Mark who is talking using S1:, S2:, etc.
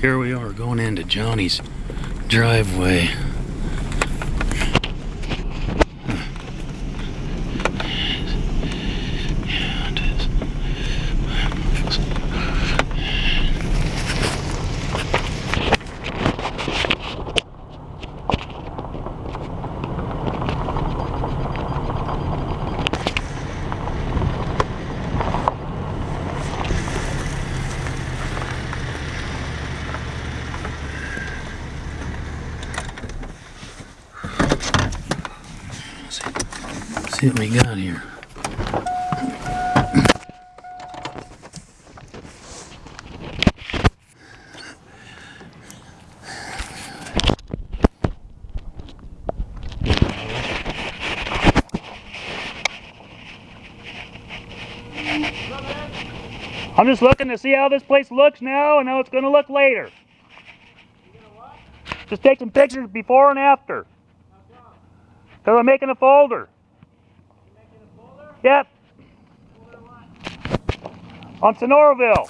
S1: Here we are going into Johnny's driveway. See what we got here.
S2: I'm just looking to see how this place looks now and how it's going to look later. Just take some pictures before and after. Because I'm making a folder. Yep. On Sonoraville.